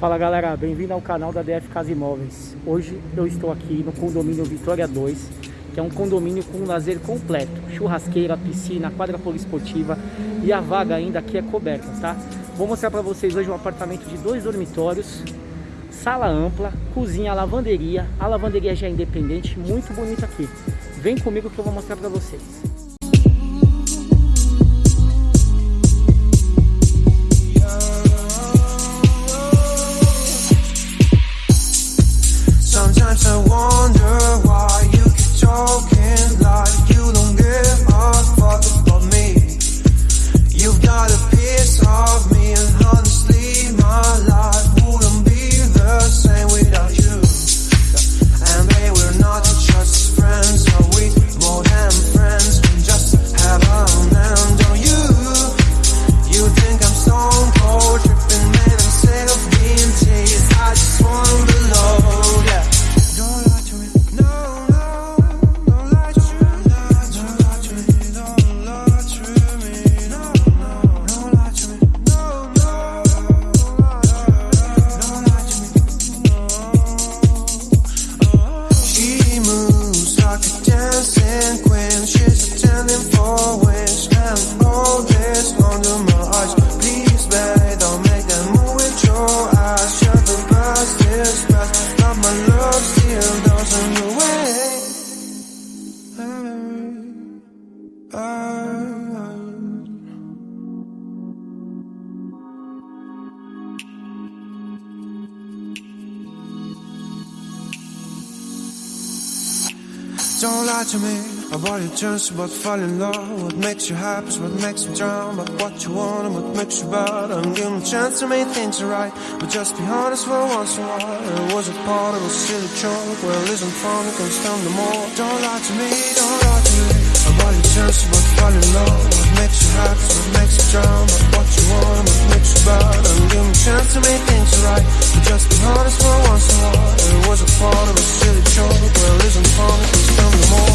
Fala galera, bem-vindo ao canal da DF Casa Imóveis. Hoje eu estou aqui no condomínio Vitória 2, que é um condomínio com um lazer completo, churrasqueira, piscina, quadra poliesportiva e a vaga ainda aqui é coberta, tá? Vou mostrar para vocês hoje um apartamento de dois dormitórios, sala ampla, cozinha, lavanderia, a lavanderia já é independente, muito bonito aqui. Vem comigo que eu vou mostrar para vocês. Sometimes I wonder Don't lie to me about your chance about falling in love. What makes you happy what makes you drown. But what you want and what makes you bad. I'm giving a chance to make things right. But just be honest for once in a while. It was a part of a silly joke. Well, isn't fun, it can stand the more. Don't lie to me, don't lie to me about your chance things right. But just be honest for once in a while. It was a part of a silly joke. Well, isn't fun, it can stand the more.